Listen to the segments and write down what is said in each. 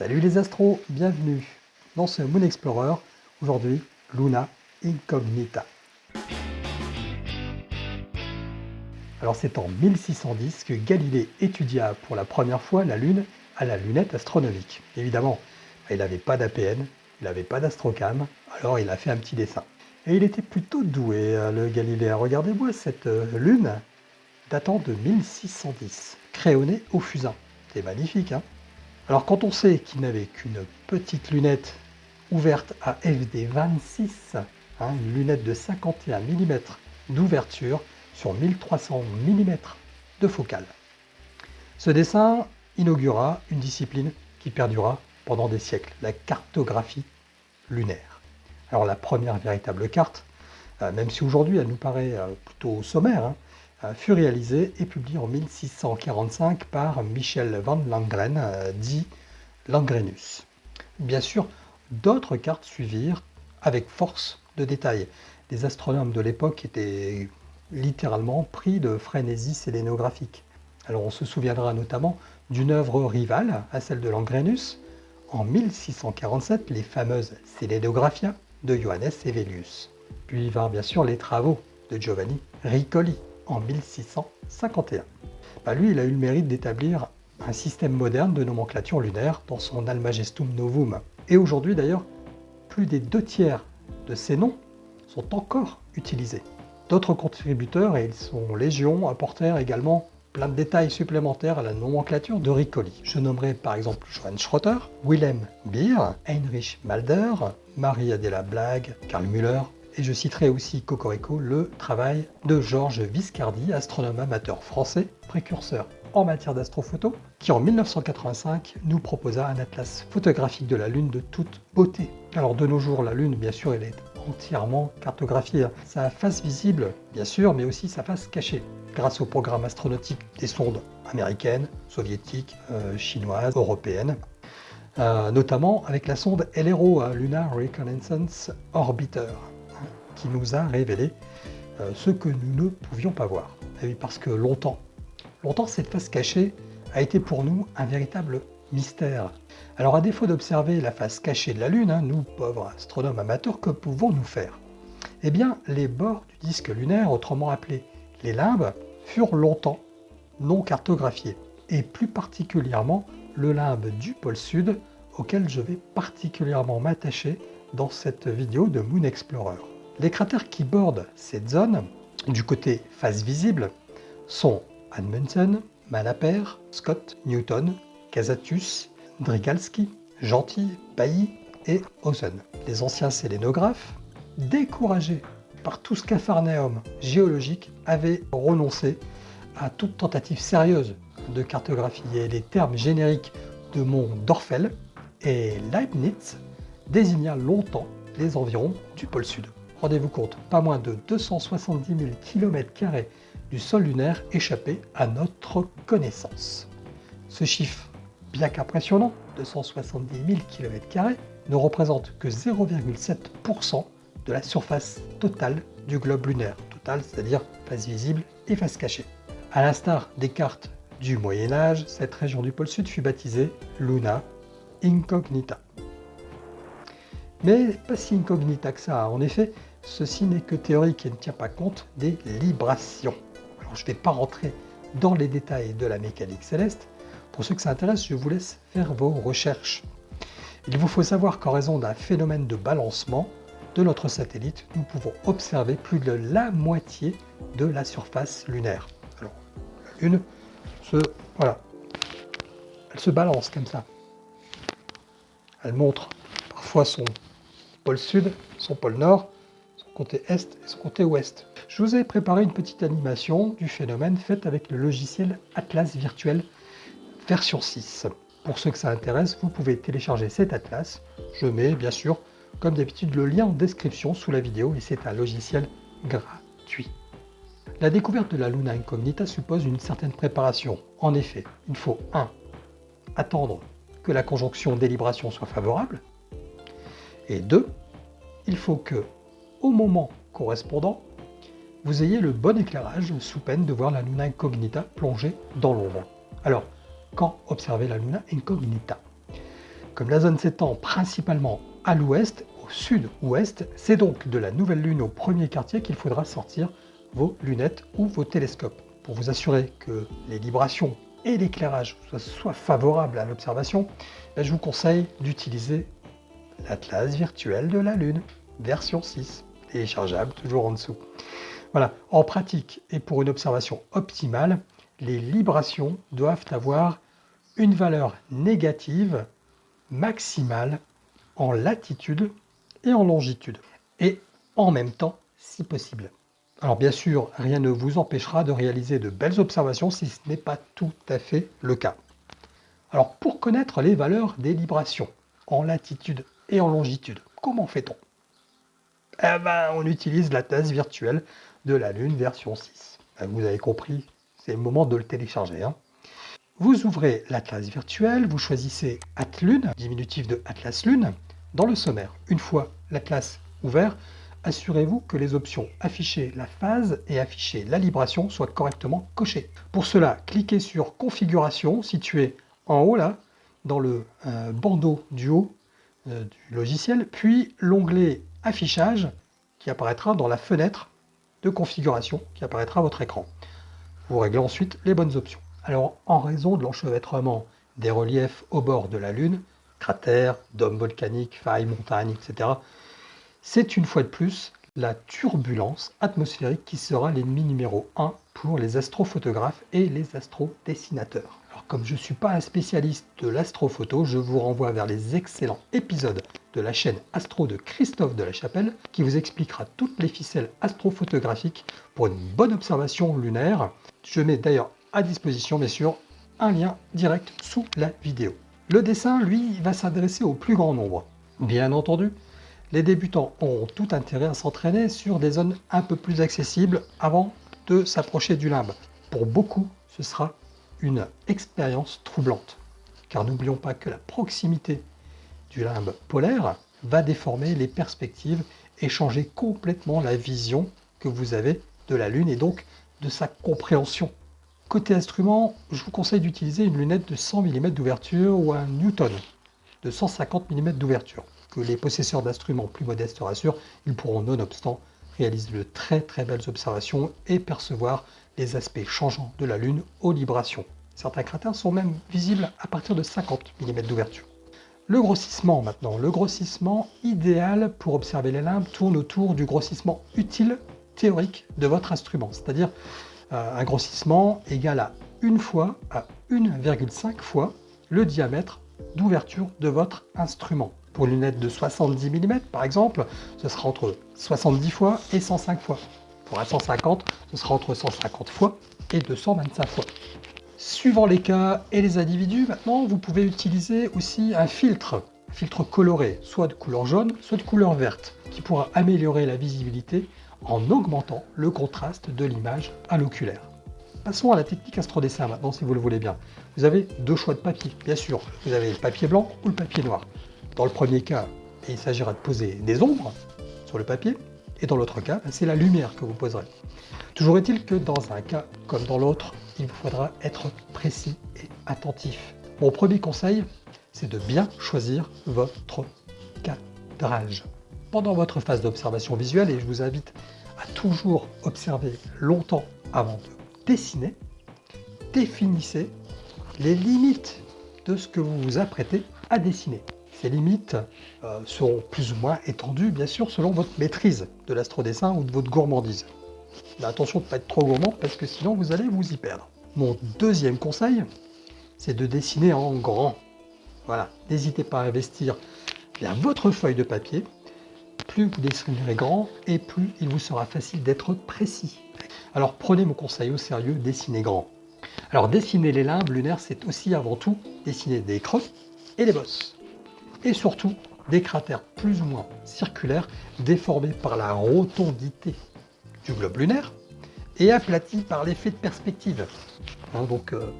Salut les astros, bienvenue dans ce Moon Explorer. Aujourd'hui, Luna Incognita. Alors c'est en 1610 que Galilée étudia pour la première fois la Lune à la lunette astronomique. Évidemment, il n'avait pas d'APN, il n'avait pas d'astrocam, alors il a fait un petit dessin. Et il était plutôt doué, euh, le Galiléen. Regardez-moi cette euh, lune datant de 1610, créonnée au fusain. C'est magnifique, hein? Alors quand on sait qu'il n'avait qu'une petite lunette ouverte à FD 26, hein, une lunette de 51 mm d'ouverture sur 1300 mm de focale. Ce dessin inaugura une discipline qui perdura pendant des siècles, la cartographie lunaire. Alors la première véritable carte, euh, même si aujourd'hui elle nous paraît euh, plutôt sommaire, hein, fut réalisée et publiée en 1645 par Michel van Langren, dit Langrenus. Bien sûr, d'autres cartes suivirent avec force de détails. Les astronomes de l'époque étaient littéralement pris de frénésie sélénographique. Alors on se souviendra notamment d'une œuvre rivale à celle de Langrenus, en 1647 les fameuses Sélénographia de Johannes Evelius. Puis vinrent bien sûr les travaux de Giovanni Riccoli en 1651. Bah, lui, il a eu le mérite d'établir un système moderne de nomenclature lunaire dans son Almagestum Novum. Et aujourd'hui d'ailleurs, plus des deux tiers de ces noms sont encore utilisés. D'autres contributeurs, et ils sont légion, apportèrent également plein de détails supplémentaires à la nomenclature de Riccoli. Je nommerai par exemple Johann Schroeter, Wilhelm Beer, Heinrich Malder, Marie Adela Blagg, Karl Müller, et je citerai aussi Cocorico, le travail de Georges Viscardi, astronome amateur français, précurseur en matière d'astrophoto, qui en 1985 nous proposa un atlas photographique de la Lune de toute beauté. Alors de nos jours, la Lune, bien sûr, elle est entièrement cartographiée. Sa face visible, bien sûr, mais aussi sa face cachée grâce au programme astronautique des sondes américaines, soviétiques, euh, chinoises, européennes, euh, notamment avec la sonde LRO, hein, Lunar Reconnaissance Orbiter, qui nous a révélé euh, ce que nous ne pouvions pas voir. Oui, parce que longtemps, longtemps cette face cachée a été pour nous un véritable mystère. Alors à défaut d'observer la face cachée de la Lune, hein, nous pauvres astronomes amateurs, que pouvons-nous faire? Eh bien, les bords du disque lunaire, autrement appelés les limbes furent longtemps non cartographiés, et plus particulièrement le limbe du pôle sud, auquel je vais particulièrement m'attacher dans cette vidéo de Moon Explorer. Les cratères qui bordent cette zone, du côté face visible, sont Amundsen, Malaper, Scott, Newton, Casatus, Drigalski, Gentil, Bailly et Ozen. Les anciens sélénographes, découragés par tout ce capharnaüm géologique, avait renoncé à toute tentative sérieuse de cartographier les termes génériques de mont d'Orfel et Leibniz désigna longtemps les environs du pôle sud. Rendez-vous compte, pas moins de 270 000 km du sol lunaire échappé à notre connaissance. Ce chiffre, bien qu'impressionnant, 270 000 km, ne représente que 0,7% de la surface totale du globe lunaire, total c'est-à-dire face visible et face cachée. À l'instar des cartes du Moyen Âge, cette région du pôle sud fut baptisée Luna Incognita. Mais pas si incognita que ça, en effet, ceci n'est que théorique et ne tient pas compte des librations. Je ne vais pas rentrer dans les détails de la mécanique céleste, pour ceux que ça intéresse, je vous laisse faire vos recherches. Il vous faut savoir qu'en raison d'un phénomène de balancement, de notre satellite, nous pouvons observer plus de la moitié de la surface lunaire. Alors, la Lune se, voilà, elle se balance comme ça. Elle montre parfois son pôle sud, son pôle nord, côté est et son côté ouest. Je vous ai préparé une petite animation du phénomène faite avec le logiciel Atlas Virtuel version 6. Pour ceux que ça intéresse, vous pouvez télécharger cet atlas. Je mets bien sûr comme d'habitude le lien en description sous la vidéo et c'est un logiciel gratuit. La découverte de la Luna Incognita suppose une certaine préparation. En effet, il faut 1. Attendre que la conjonction délibération soit favorable. Et 2. Il faut que, au moment correspondant, vous ayez le bon éclairage sous peine de voir la Luna Incognita plonger dans l'ombre. Alors, quand observer la Luna Incognita? Comme la zone s'étend principalement à l'ouest, au sud-ouest, c'est donc de la nouvelle lune au premier quartier qu'il faudra sortir vos lunettes ou vos télescopes. Pour vous assurer que les vibrations et l'éclairage soient favorables à l'observation, ben, je vous conseille d'utiliser l'Atlas virtuel de la Lune, version 6, téléchargeable toujours en dessous. Voilà, en pratique et pour une observation optimale, les librations doivent avoir une valeur négative maximale en latitude et en longitude, et en même temps si possible. Alors bien sûr, rien ne vous empêchera de réaliser de belles observations si ce n'est pas tout à fait le cas. Alors pour connaître les valeurs des librations en latitude et en longitude, comment fait-on? Eh ben, On utilise la tasse virtuelle de la Lune version 6. Ben, vous avez compris, c'est le moment de le télécharger. Hein. Vous ouvrez l'Atlas virtuel, vous choisissez Atlune, diminutif de Atlas Lune, dans le sommaire. Une fois l'Atlas ouvert, assurez-vous que les options afficher la phase et afficher la libration soient correctement cochées. Pour cela, cliquez sur Configuration, situé en haut là, dans le euh, bandeau du haut euh, du logiciel, puis l'onglet Affichage qui apparaîtra dans la fenêtre de configuration qui apparaîtra à votre écran. Vous réglez ensuite les bonnes options. Alors, en raison de l'enchevêtrement des reliefs au bord de la Lune, cratères, dômes volcaniques, failles, montagnes, etc., c'est une fois de plus la turbulence atmosphérique qui sera l'ennemi numéro 1 pour les astrophotographes et les astrodessinateurs. Comme je ne suis pas un spécialiste de l'astrophoto, je vous renvoie vers les excellents épisodes de la chaîne Astro de Christophe de la Chapelle qui vous expliquera toutes les ficelles astrophotographiques pour une bonne observation lunaire. Je mets d'ailleurs à disposition bien sûr un lien direct sous la vidéo. Le dessin, lui, va s'adresser au plus grand nombre. Bien entendu, les débutants ont tout intérêt à s'entraîner sur des zones un peu plus accessibles avant de s'approcher du limbe. Pour beaucoup, ce sera une expérience troublante. Car n'oublions pas que la proximité du limbe polaire va déformer les perspectives et changer complètement la vision que vous avez de la Lune et donc de sa compréhension. Côté instrument, je vous conseille d'utiliser une lunette de 100 mm d'ouverture ou un Newton de 150 mm d'ouverture que les possesseurs d'instruments plus modestes rassurent, ils pourront nonobstant réaliser de très très belles observations et percevoir les aspects changeants de la Lune aux librations. Certains cratères sont même visibles à partir de 50 mm d'ouverture. Le grossissement maintenant. Le grossissement idéal pour observer les limbes tourne autour du grossissement utile théorique de votre instrument, c'est-à-dire euh, un grossissement égal à une fois à 1,5 fois le diamètre d'ouverture de votre instrument. Pour une lunette de 70 mm, par exemple, ce sera entre 70 fois et 105 fois. Pour un 150, ce sera entre 150 fois et 225 fois. Suivant les cas et les individus, maintenant, vous pouvez utiliser aussi un filtre, un filtre coloré, soit de couleur jaune, soit de couleur verte, qui pourra améliorer la visibilité en augmentant le contraste de l'image à l'oculaire. Passons à la technique astrodessin maintenant, si vous le voulez bien. Vous avez deux choix de papier, bien sûr. Vous avez le papier blanc ou le papier noir. Dans le premier cas, il s'agira de poser des ombres sur le papier, et dans l'autre cas, c'est la lumière que vous poserez. Toujours est-il que dans un cas comme dans l'autre, il vous faudra être précis et attentif. Mon premier conseil, c'est de bien choisir votre cadrage. Pendant votre phase d'observation visuelle, et je vous invite à toujours observer longtemps avant de dessiner, définissez les limites de ce que vous vous apprêtez à dessiner. Ces limites euh, seront plus ou moins étendues, bien sûr, selon votre maîtrise de l'astrodessin ou de votre gourmandise. Mais attention de ne pas être trop gourmand, parce que sinon vous allez vous y perdre. Mon deuxième conseil, c'est de dessiner en grand. Voilà, n'hésitez pas à investir bien votre feuille de papier. Plus vous dessinerez grand, et plus il vous sera facile d'être précis. Alors prenez mon conseil au sérieux, dessinez grand. Alors dessiner les limbes lunaires, c'est aussi avant tout dessiner des creux et des bosses et surtout des cratères plus ou moins circulaires déformés par la rotondité du globe lunaire et aplatis par l'effet de perspective. Hein, donc, euh,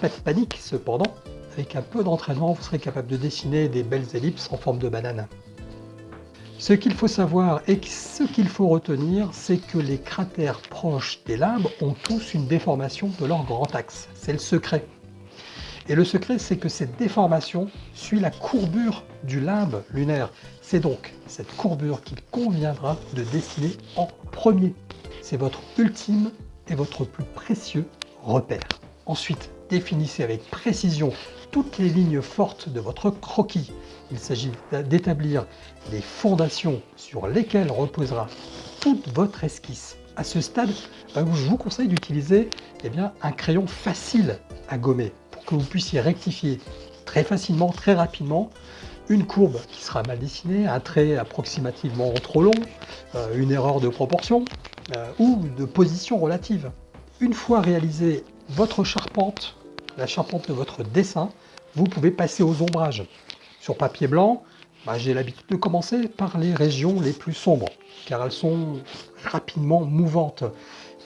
pas de panique cependant, avec un peu d'entraînement, vous serez capable de dessiner des belles ellipses en forme de banane. Ce qu'il faut savoir et ce qu'il faut retenir, c'est que les cratères proches des limbes ont tous une déformation de leur grand axe. C'est le secret. Et le secret, c'est que cette déformation suit la courbure du limbe lunaire. C'est donc cette courbure qu'il conviendra de dessiner en premier. C'est votre ultime et votre plus précieux repère. Ensuite, définissez avec précision toutes les lignes fortes de votre croquis. Il s'agit d'établir les fondations sur lesquelles reposera toute votre esquisse. À ce stade, ben, je vous conseille d'utiliser eh un crayon facile à gommer que vous puissiez rectifier très facilement, très rapidement une courbe qui sera mal dessinée, un trait approximativement trop long, euh, une erreur de proportion euh, ou de position relative. Une fois réalisé votre charpente, la charpente de votre dessin, vous pouvez passer aux ombrages. Sur papier blanc, bah, j'ai l'habitude de commencer par les régions les plus sombres, car elles sont rapidement mouvantes.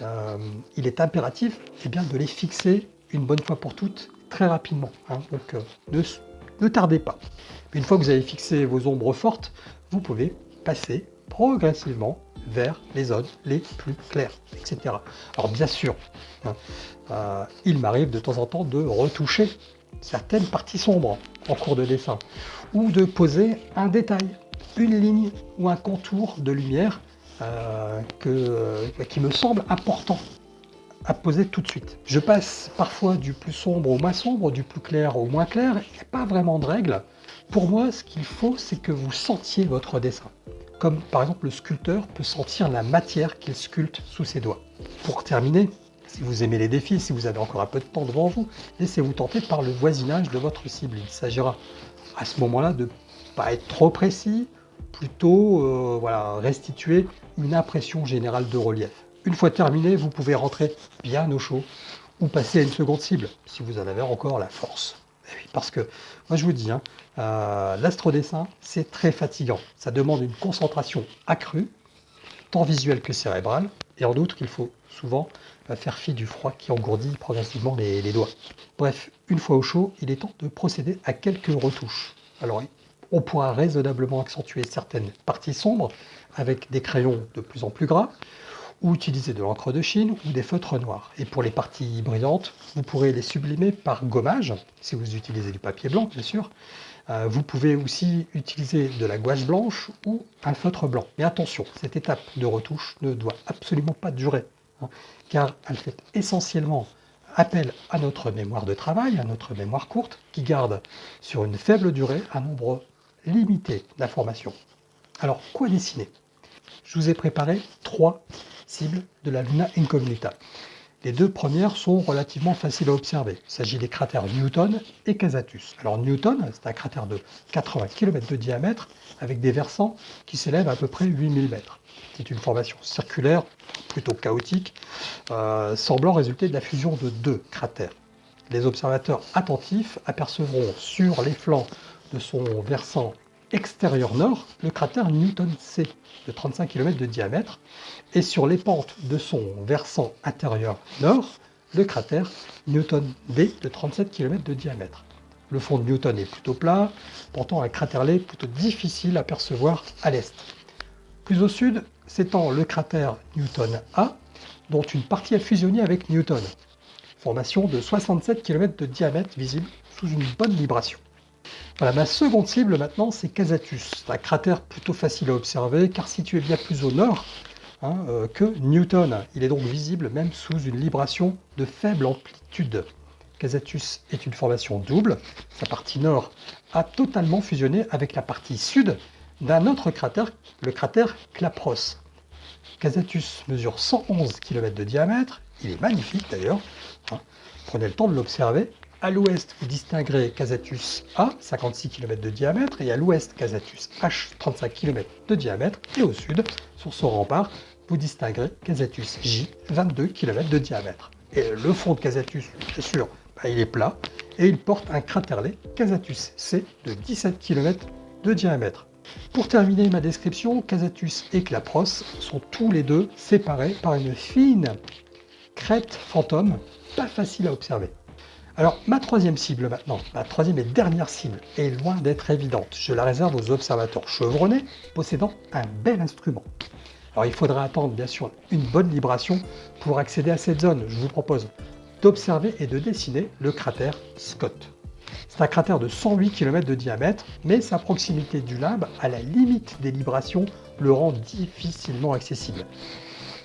Euh, il est impératif eh bien, de les fixer une bonne fois pour toutes très rapidement. Hein. donc euh, ne, tardez pas. Une fois que vous avez fixé vos ombres fortes, vous pouvez passer progressivement vers les zones les plus claires, etc. Alors bien sûr, hein, euh, il m'arrive de temps en temps de retoucher certaines parties sombres en cours de dessin, ou de poser un détail, une ligne ou un contour de lumière euh, que, qui me semble important à poser tout de suite. Je passe parfois du plus sombre au moins sombre, du plus clair au moins clair, il n'y a pas vraiment de règle. Pour moi, ce qu'il faut, c'est que vous sentiez votre dessin. Comme par exemple le sculpteur peut sentir la matière qu'il sculpte sous ses doigts. Pour terminer, si vous aimez les défis, si vous avez encore un peu de temps devant vous, laissez-vous tenter par le voisinage de votre cible. Il s'agira à ce moment-là de ne pas être trop précis, plutôt euh, voilà, restituer une impression générale de relief. Une fois terminé, vous pouvez rentrer bien au chaud ou passer à une seconde cible, si vous en avez encore la force. Eh parce que, moi je vous dis, hein, euh, l'astrodessin, c'est très fatigant. Ça demande une concentration accrue, tant visuelle que cérébrale, et en outre, il faut souvent faire fi du froid qui engourdit progressivement les, doigts. Bref, une fois au chaud, il est temps de procéder à quelques retouches. Alors, on pourra raisonnablement accentuer certaines parties sombres avec des crayons de plus en plus gras, ou utiliser de l'encre de Chine ou des feutres noirs. Et pour les parties brillantes, vous pourrez les sublimer par gommage, si vous utilisez du papier blanc, bien sûr. Euh, vous pouvez aussi utiliser de la gouache blanche ou un feutre blanc. Mais attention, cette étape de retouche ne doit absolument pas durer. Hein, car elle fait essentiellement appel à notre mémoire de travail, à notre mémoire courte, qui garde sur une faible durée un nombre limité d'informations. Alors, quoi dessiner? Je vous ai préparé trois de la Luna Incognita. Les deux premières sont relativement faciles à observer. Il s'agit des cratères Newton et Casatus. Alors Newton, c'est un cratère de 80 km de diamètre avec des versants qui s'élèvent à peu près 8000 mètres. C'est une formation circulaire plutôt chaotique, euh, semblant résulter de la fusion de deux cratères. Les observateurs attentifs apercevront sur les flancs de son versant extérieur nord le cratère Newton C de 35 km de diamètre et sur les pentes de son versant intérieur nord le cratère Newton D de 37 km de diamètre. Le fond de Newton est plutôt plat, pourtant un cratère-lait plutôt difficile à percevoir à l'est. Plus au sud s'étend le cratère Newton A, dont une partie a fusionné avec Newton. Formation de 67 km de diamètre visible sous une bonne vibration. Ma seconde cible maintenant, c'est Casatus. Un cratère plutôt facile à observer, car situé bien plus au nord hein, euh, que Newton. Il est donc visible même sous une libration de faible amplitude. Casatus est une formation double. Sa partie nord a totalement fusionné avec la partie sud d'un autre cratère, le cratère Clapros. Casatus mesure 111 km de diamètre. Il est magnifique d'ailleurs. Hein. Prenez le temps de l'observer. À l'ouest, vous distinguerez Casatus A, 56 km de diamètre, et à l'ouest, Casatus H, 35 km de diamètre, et au sud, sur son rempart, vous distinguerez Casatus J, 22 km de diamètre. Et le fond de Casatus, bien sûr, bah, il est plat, et il porte un craterlet Casatus C de 17 km de diamètre. Pour terminer ma description, Casatus et Clapros sont tous les deux séparés par une fine crête fantôme, pas facile à observer. Alors, ma troisième cible maintenant, ma troisième et dernière cible, est loin d'être évidente. Je la réserve aux observateurs chevronnés possédant un bel instrument. Alors, il faudra attendre, bien sûr, une bonne vibration pour accéder à cette zone. Je vous propose d'observer et de dessiner le cratère Scott. C'est un cratère de 108 km de diamètre, mais sa proximité du limbe, à la limite des librations, le rend difficilement accessible.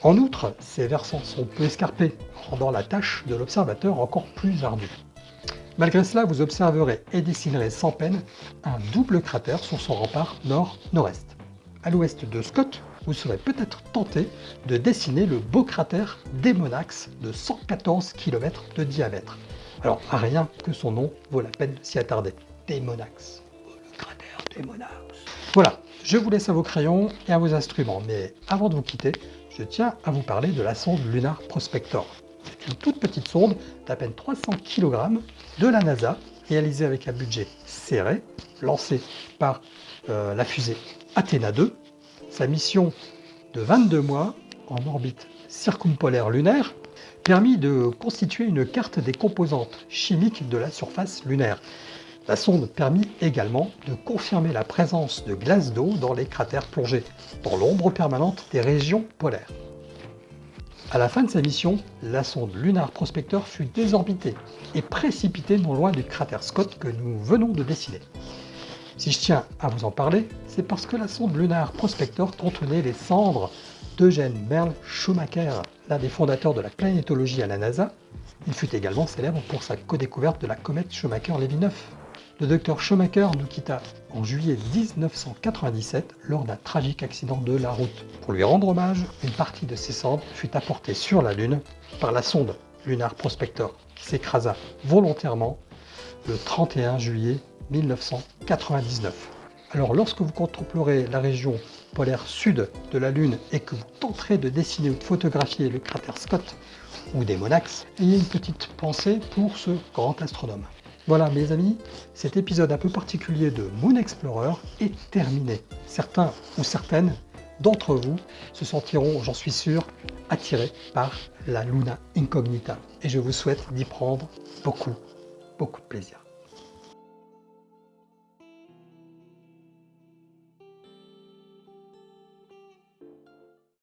En outre, ses versants sont peu escarpés, rendant la tâche de l'observateur encore plus ardue. Malgré cela, vous observerez et dessinerez sans peine un double cratère sur son rempart nord-nord-est. À l'ouest de Scott, vous serez peut-être tenté de dessiner le beau cratère Demonax de 114 km de diamètre. Alors, rien que son nom vaut la peine de s'y attarder. Demonax. Le cratère Demonax. Voilà, je vous laisse à vos crayons et à vos instruments, mais avant de vous quitter, je tiens à vous parler de la sonde Lunar Prospector. C'est une toute petite sonde d'à peine 300 kg de la NASA, réalisée avec un budget serré, lancée par euh, la fusée Athéna 2. Sa mission de 22 mois en orbite circumpolaire lunaire permis de constituer une carte des composantes chimiques de la surface lunaire. La sonde permit également de confirmer la présence de glace d'eau dans les cratères plongés, dans l'ombre permanente des régions polaires. À la fin de sa mission, la sonde Lunar Prospector fut désorbitée et précipitée non loin du cratère Scott que nous venons de dessiner. Si je tiens à vous en parler, c'est parce que la sonde Lunar Prospector contenait les cendres d'Eugène Merle Schumacher, l'un des fondateurs de la planétologie à la NASA. Il fut également célèbre pour sa co-découverte de la comète Schumacher-Levy 9. Le docteur Schumacher nous quitta en juillet 1997 lors d'un tragique accident de la route. Pour lui rendre hommage, une partie de ses cendres fut apportée sur la Lune par la sonde Lunar Prospector qui s'écrasa volontairement le 31 juillet 1999. Alors lorsque vous contemplerez la région polaire sud de la Lune et que vous tenterez de dessiner ou de photographier le cratère Scott ou des Monax, ayez une petite pensée pour ce grand astronome. Voilà mes amis, cet épisode un peu particulier de Moon Explorer est terminé. Certains ou certaines d'entre vous se sentiront, j'en suis sûr, attirés par la Luna Incognita. Et je vous souhaite d'y prendre beaucoup, beaucoup de plaisir.